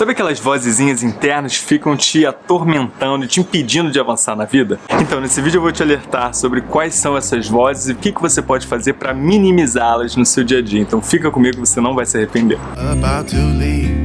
Sabe aquelas vozezinhas internas que ficam te atormentando e te impedindo de avançar na vida? Então, nesse vídeo eu vou te alertar sobre quais são essas vozes e o que, que você pode fazer para minimizá-las no seu dia a dia. Então fica comigo você não vai se arrepender. About to leave,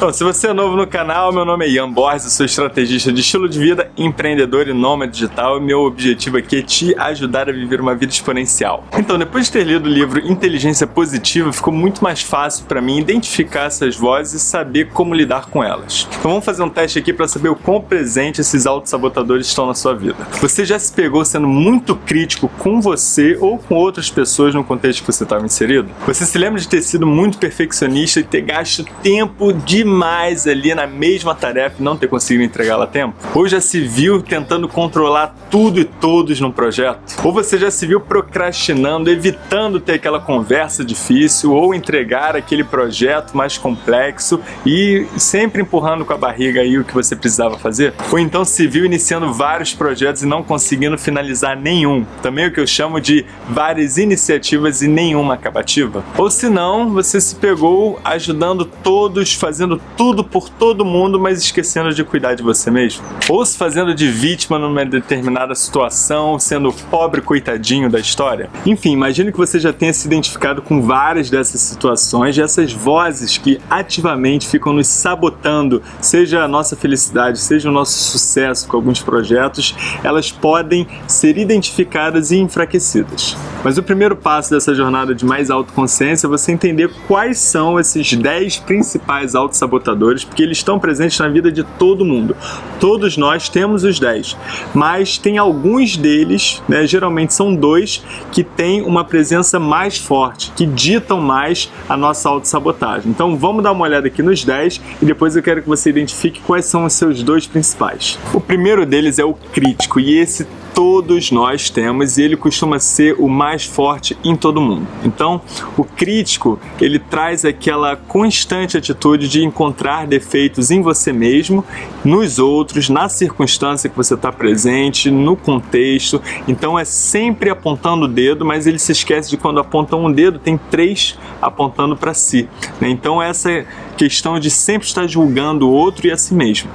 Bom, se você é novo no canal, meu nome é Ian Borges, sou estrategista de estilo de vida, empreendedor e nômade digital e meu objetivo aqui é te ajudar a viver uma vida exponencial. Então, depois de ter lido o livro Inteligência Positiva, ficou muito mais fácil para mim identificar essas vozes e saber como lidar com elas. Então vamos fazer um teste aqui para saber o quão presente esses autossabotadores estão na sua vida. Você já se pegou sendo muito crítico com você ou com outras pessoas no contexto que você estava inserido? Você se lembra de ter sido muito perfeccionista e ter gasto tempo de demais ali na mesma tarefa e não ter conseguido entregá-la a tempo? Ou já se viu tentando controlar tudo e todos no projeto? Ou você já se viu procrastinando, evitando ter aquela conversa difícil ou entregar aquele projeto mais complexo e sempre empurrando com a barriga aí o que você precisava fazer? Ou então se viu iniciando vários projetos e não conseguindo finalizar nenhum? Também o que eu chamo de várias iniciativas e nenhuma acabativa? Ou se não, você se pegou ajudando todos, fazendo tudo por todo mundo, mas esquecendo de cuidar de você mesmo? Ou se fazendo de vítima numa determinada situação, sendo o pobre coitadinho da história? Enfim, imagino que você já tenha se identificado com várias dessas situações, dessas vozes que ativamente ficam nos sabotando, seja a nossa felicidade, seja o nosso sucesso com alguns projetos, elas podem ser identificadas e enfraquecidas. Mas o primeiro passo dessa jornada de mais autoconsciência é você entender quais são esses 10 principais autossabotadores sabotadores, porque eles estão presentes na vida de todo mundo. Todos nós temos os 10, mas tem alguns deles, né, geralmente são dois, que têm uma presença mais forte, que ditam mais a nossa autossabotagem. Então vamos dar uma olhada aqui nos 10 e depois eu quero que você identifique quais são os seus dois principais. O primeiro deles é o crítico e esse todos nós temos e ele costuma ser o mais forte em todo mundo. Então, o crítico, ele traz aquela constante atitude de encontrar defeitos em você mesmo, nos outros, na circunstância que você está presente, no contexto. Então, é sempre apontando o dedo, mas ele se esquece de quando aponta um dedo, tem três apontando para si. Né? Então, essa questão de sempre estar julgando o outro e a si mesmo.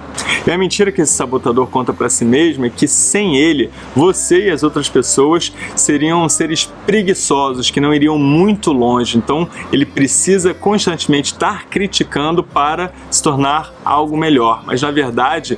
E a mentira que esse sabotador conta para si mesmo é que sem ele, você e as outras pessoas seriam seres preguiçosos, que não iriam muito longe. Então ele precisa constantemente estar criticando para se tornar algo melhor. Mas na verdade,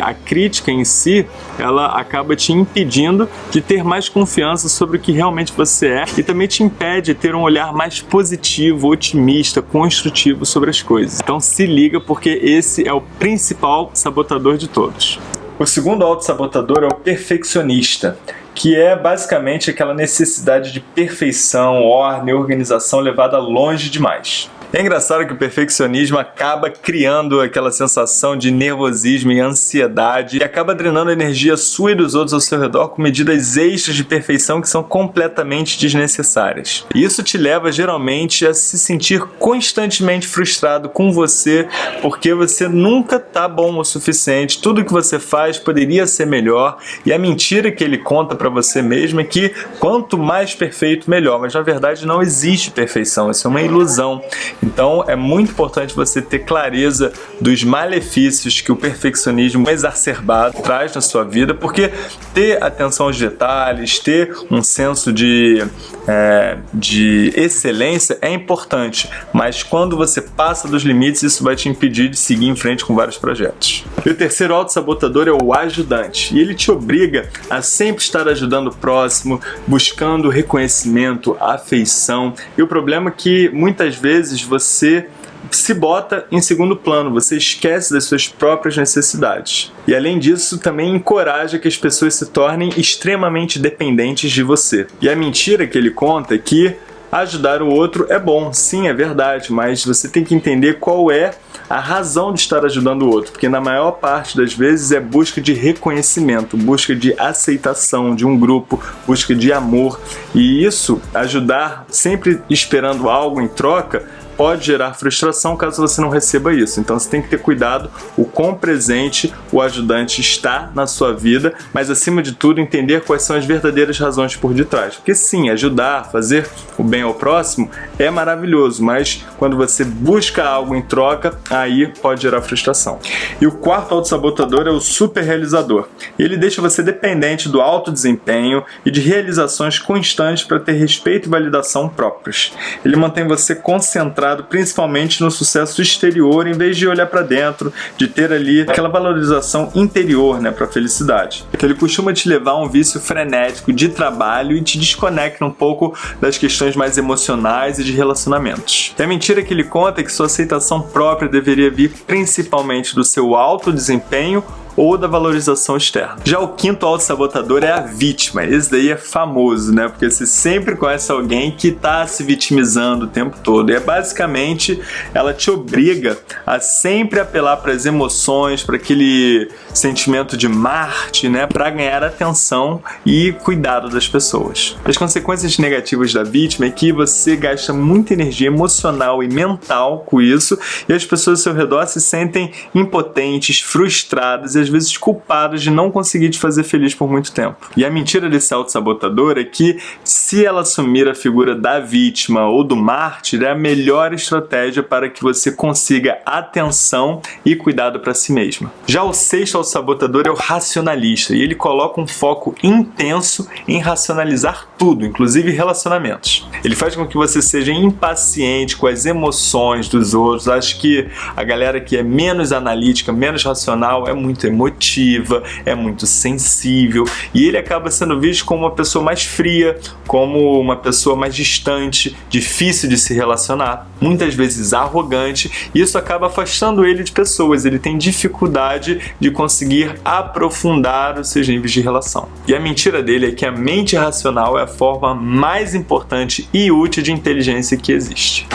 a crítica em si, ela acaba te impedindo de ter mais confiança sobre o que realmente você é e também te impede de ter um olhar mais positivo, otimista, construtivo sobre as coisas. Então se liga porque esse é o principal sabotador de todos. O segundo autossabotador é o perfeccionista, que é basicamente aquela necessidade de perfeição, ordem, organização levada longe demais. É engraçado que o perfeccionismo acaba criando aquela sensação de nervosismo e ansiedade e acaba drenando a energia sua e dos outros ao seu redor com medidas extras de perfeição que são completamente desnecessárias. E isso te leva geralmente a se sentir constantemente frustrado com você porque você nunca tá bom o suficiente, tudo que você faz poderia ser melhor e a mentira que ele conta para você mesmo é que quanto mais perfeito melhor, mas na verdade não existe perfeição, isso é uma ilusão. Então é muito importante você ter clareza dos malefícios que o perfeccionismo exacerbado traz na sua vida, porque ter atenção aos detalhes, ter um senso de, é, de excelência é importante, mas quando você passa dos limites, isso vai te impedir de seguir em frente com vários projetos. E o terceiro autossabotador é o ajudante, e ele te obriga a sempre estar ajudando o próximo, buscando reconhecimento, afeição, e o problema é que muitas vezes você se bota em segundo plano, você esquece das suas próprias necessidades. E além disso, também encoraja que as pessoas se tornem extremamente dependentes de você. E a mentira que ele conta é que ajudar o outro é bom, sim, é verdade, mas você tem que entender qual é a razão de estar ajudando o outro, porque na maior parte das vezes é busca de reconhecimento, busca de aceitação de um grupo, busca de amor, e isso, ajudar sempre esperando algo em troca, pode gerar frustração caso você não receba isso. Então você tem que ter cuidado o quão presente o ajudante está na sua vida, mas acima de tudo entender quais são as verdadeiras razões por detrás. Porque sim, ajudar, fazer o bem ao próximo é maravilhoso, mas quando você busca algo em troca, aí pode gerar frustração. E o quarto autossabotador é o super realizador. Ele deixa você dependente do alto desempenho e de realizações constantes para ter respeito e validação próprios. Ele mantém você concentrado principalmente no sucesso exterior em vez de olhar para dentro, de ter ali aquela valorização interior né, para a felicidade. Ele costuma te levar a um vício frenético de trabalho e te desconecta um pouco das questões mais emocionais e de relacionamentos. E a mentira que ele conta é que sua aceitação própria deveria vir principalmente do seu alto desempenho ou da valorização externa. Já o quinto autossabotador é a vítima. Esse daí é famoso, né? Porque você sempre conhece alguém que está se vitimizando o tempo todo. E é basicamente ela te obriga a sempre apelar para as emoções, para aquele sentimento de Marte, né? Para ganhar atenção e cuidado das pessoas. As consequências negativas da vítima é que você gasta muita energia emocional e mental com isso e as pessoas ao seu redor se sentem impotentes, frustradas e às vezes culpadas de não conseguir te fazer feliz por muito tempo. E a mentira desse auto-sabotador é que se ela assumir a figura da vítima ou do mártir, é a melhor estratégia para que você consiga atenção e cuidado para si mesma. Já o sexto auto-sabotador é o racionalista e ele coloca um foco intenso em racionalizar tudo, inclusive relacionamentos. Ele faz com que você seja impaciente com as emoções dos outros. Acho que a galera que é menos analítica, menos racional, é muito emotiva, é muito sensível e ele acaba sendo visto como uma pessoa mais fria, como uma pessoa mais distante, difícil de se relacionar, muitas vezes arrogante, e isso acaba afastando ele de pessoas. Ele tem dificuldade de conseguir aprofundar os seus níveis de relação. E a mentira dele é que a mente racional é a forma mais importante e útil de inteligência que existe.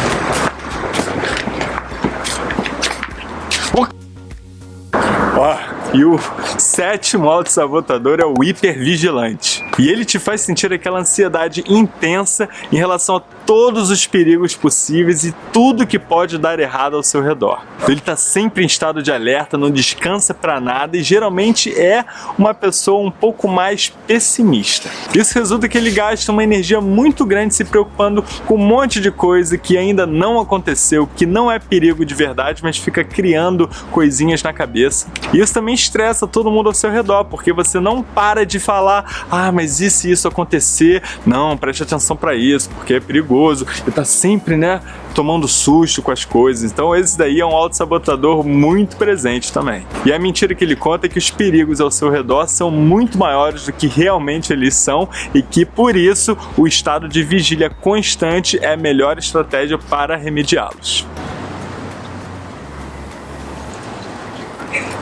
E o sétimo auto-sabotador é o hipervigilante. E ele te faz sentir aquela ansiedade intensa em relação a todos os perigos possíveis e tudo que pode dar errado ao seu redor. Ele está sempre em estado de alerta, não descansa para nada e geralmente é uma pessoa um pouco mais pessimista. Isso resulta que ele gasta uma energia muito grande se preocupando com um monte de coisa que ainda não aconteceu, que não é perigo de verdade, mas fica criando coisinhas na cabeça. E isso também estressa todo mundo ao seu redor, porque você não para de falar, ah, mas e se isso acontecer? Não, preste atenção para isso, porque é perigoso. E tá sempre, né, tomando susto com as coisas. Então esse daí é um auto-sabotador muito presente também. E a mentira que ele conta é que os perigos ao seu redor são muito maiores do que realmente eles são e que por isso o estado de vigília constante é a melhor estratégia para remediá-los.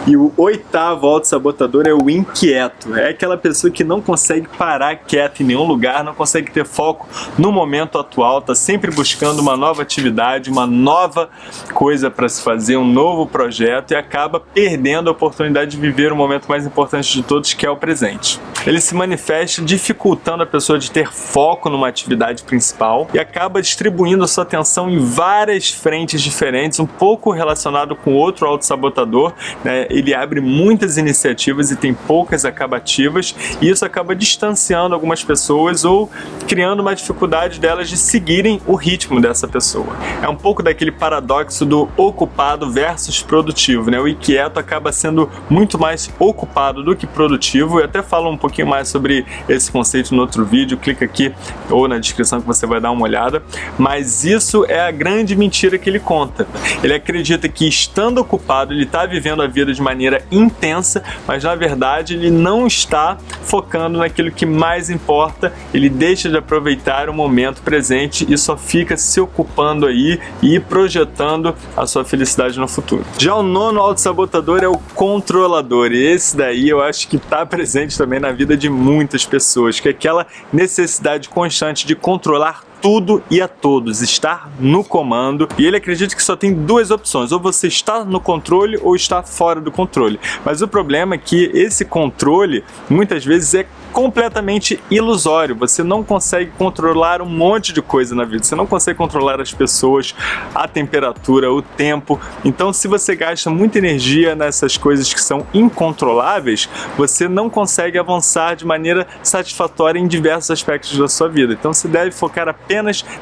E o oitavo auto-sabotador é o inquieto. É aquela pessoa que não consegue parar quieto em nenhum lugar, não consegue ter foco no momento atual, tá sempre buscando uma nova atividade, uma nova coisa para se fazer, um novo projeto e acaba perdendo a oportunidade de viver o momento mais importante de todos, que é o presente. Ele se manifesta dificultando a pessoa de ter foco numa atividade principal e acaba distribuindo a sua atenção em várias frentes diferentes, um pouco relacionado com outro auto-sabotador, né? Ele abre muitas iniciativas e tem poucas acabativas e isso acaba distanciando algumas pessoas ou criando uma dificuldade delas de seguirem o ritmo dessa pessoa. É um pouco daquele paradoxo do ocupado versus produtivo, né? O inquieto acaba sendo muito mais ocupado do que produtivo. Eu até falo um pouquinho mais sobre esse conceito no outro vídeo, clica aqui ou na descrição que você vai dar uma olhada. Mas isso é a grande mentira que ele conta. Ele acredita que estando ocupado, ele está vivendo a vida de maneira intensa, mas na verdade ele não está focando naquilo que mais importa, ele deixa de aproveitar o momento presente e só fica se ocupando aí e projetando a sua felicidade no futuro. Já o nono auto-sabotador é o controlador, e esse daí eu acho que está presente também na vida de muitas pessoas, que é aquela necessidade constante de controlar tudo e a todos, estar no comando. E ele acredita que só tem duas opções, ou você está no controle ou está fora do controle. Mas o problema é que esse controle muitas vezes é completamente ilusório. Você não consegue controlar um monte de coisa na vida. Você não consegue controlar as pessoas, a temperatura, o tempo. Então, se você gasta muita energia nessas coisas que são incontroláveis, você não consegue avançar de maneira satisfatória em diversos aspectos da sua vida. Então, você deve focar apenas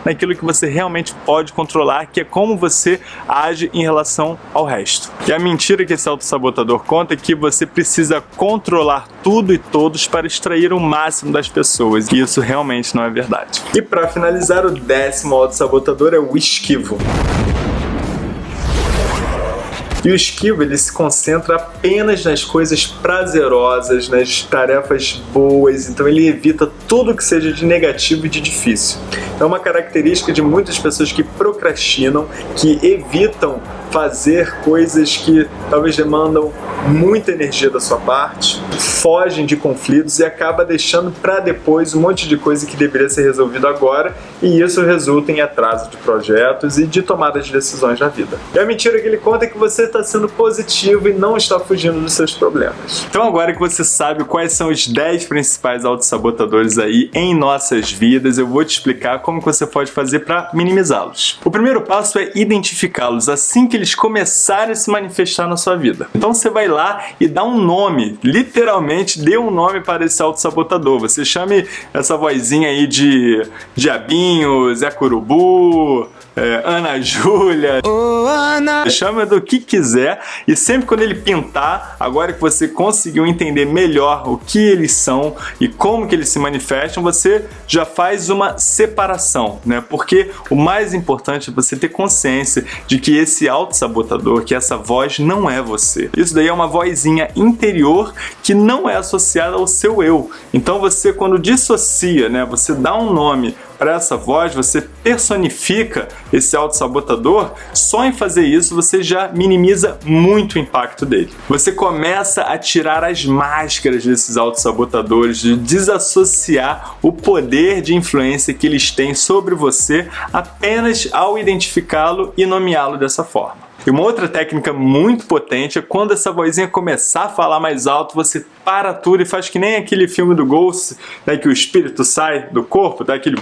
naquilo que você realmente pode controlar, que é como você age em relação ao resto. E a mentira que esse autossabotador conta é que você precisa controlar tudo e todos para extrair o máximo das pessoas. E isso realmente não é verdade. E para finalizar, o décimo auto-sabotador é o esquivo. E o esquivo ele se concentra apenas nas coisas prazerosas, nas tarefas boas, então ele evita tudo que seja de negativo e de difícil. É uma característica de muitas pessoas que procrastinam, que evitam fazer coisas que talvez demandam muita energia da sua parte, fogem de conflitos e acaba deixando para depois um monte de coisa que deveria ser resolvido agora e isso resulta em atraso de projetos e de tomada de decisões na vida. E a mentira que ele conta é que você está sendo positivo e não está fugindo dos seus problemas. Então agora que você sabe quais são os 10 principais autossabotadores aí em nossas vidas, eu vou te explicar como você pode fazer para minimizá-los. O primeiro passo é identificá-los assim que eles começarem a se manifestar na sua vida. Então você vai lá e dá um nome, literalmente dê um nome para esse auto-sabotador. Você chame essa vozinha aí de Diabinho, Zé Curubu, é, Ana Júlia, oh, Ana. chama do que quiser e sempre quando ele pintar, agora que você conseguiu entender melhor o que eles são e como que eles se manifestam, você já faz uma separação, né? Porque o mais importante é você ter consciência de que esse auto-sabotador, que essa voz não é você. Isso daí é uma vozinha interior que não é associada ao seu eu. Então você quando dissocia, né, você dá um nome para essa voz, você personifica esse auto-sabotador, só em fazer isso você já minimiza muito o impacto dele. Você começa a tirar as máscaras desses auto-sabotadores, de desassociar o poder de influência que eles têm sobre você apenas ao identificá-lo e nomeá-lo dessa forma. E uma outra técnica muito potente é quando essa vozinha começar a falar mais alto, você para tudo e faz que nem aquele filme do Ghost, né, que o espírito sai do corpo, dá aquele...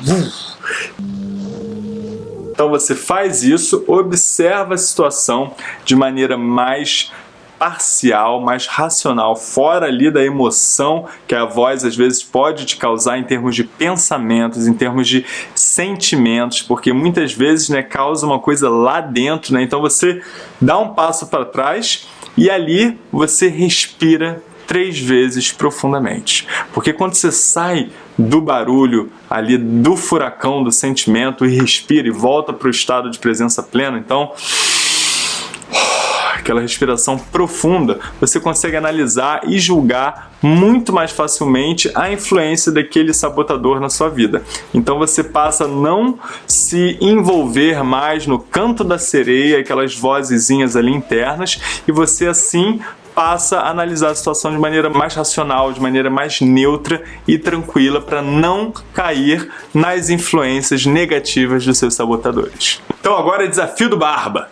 Então você faz isso, observa a situação de maneira mais parcial, mais racional, fora ali da emoção que a voz às vezes pode te causar em termos de pensamentos, em termos de sentimentos, porque muitas vezes né, causa uma coisa lá dentro, né? então você dá um passo para trás e ali você respira três vezes profundamente. Porque quando você sai do barulho ali, do furacão do sentimento e respira e volta para o estado de presença plena, então aquela respiração profunda, você consegue analisar e julgar muito mais facilmente a influência daquele sabotador na sua vida. Então você passa a não se envolver mais no canto da sereia, aquelas vozezinhas ali internas, e você assim passa a analisar a situação de maneira mais racional, de maneira mais neutra e tranquila para não cair nas influências negativas dos seus sabotadores. Então agora é desafio do Barba.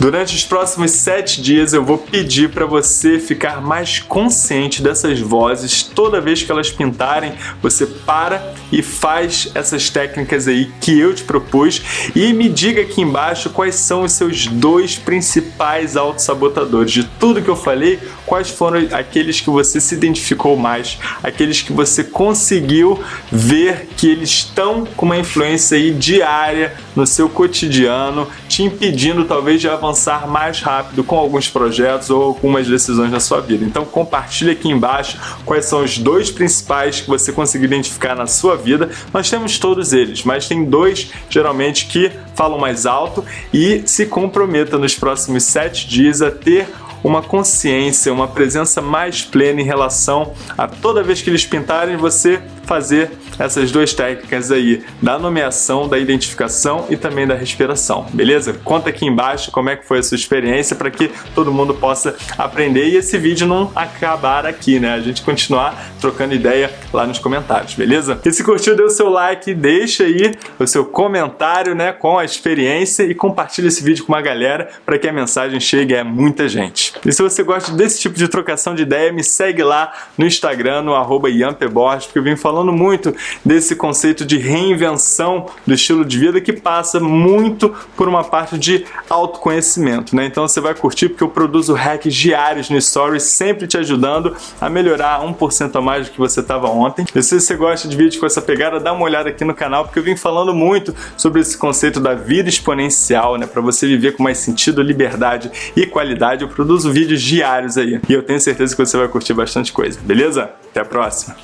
Durante os próximos sete dias eu vou pedir para você ficar mais consciente dessas vozes. Toda vez que elas pintarem, você para e faz essas técnicas aí que eu te propus e me diga aqui embaixo quais são os seus dois principais autossabotadores. De tudo que eu falei, quais foram aqueles que você se identificou mais, aqueles que você conseguiu ver que eles estão com uma influência aí diária no seu cotidiano, te impedindo talvez de avançar mais rápido com alguns projetos ou algumas decisões na sua vida. Então compartilhe aqui embaixo quais são os dois principais que você conseguiu identificar na sua vida. Nós temos todos eles, mas tem dois geralmente que falam mais alto e se comprometa nos próximos sete dias a ter uma consciência, uma presença mais plena em relação a toda vez que eles pintarem você fazer essas duas técnicas aí, da nomeação, da identificação e também da respiração, beleza? Conta aqui embaixo como é que foi a sua experiência para que todo mundo possa aprender e esse vídeo não acabar aqui, né? A gente continuar trocando ideia lá nos comentários, beleza? E se curtiu, dê o seu like, deixa aí o seu comentário, né, com a experiência e compartilha esse vídeo com uma galera para que a mensagem chegue a muita gente. E se você gosta desse tipo de trocação de ideia, me segue lá no Instagram, no arroba porque eu vim falando muito desse conceito de reinvenção do estilo de vida que passa muito por uma parte de autoconhecimento, né? Então você vai curtir porque eu produzo hacks diários no Stories, sempre te ajudando a melhorar 1% a mais do que você estava ontem. E se você gosta de vídeos com essa pegada, dá uma olhada aqui no canal porque eu vim falando muito sobre esse conceito da vida exponencial, né? Para você viver com mais sentido, liberdade e qualidade. Eu produzo vídeos diários aí e eu tenho certeza que você vai curtir bastante coisa, beleza? Até a próxima!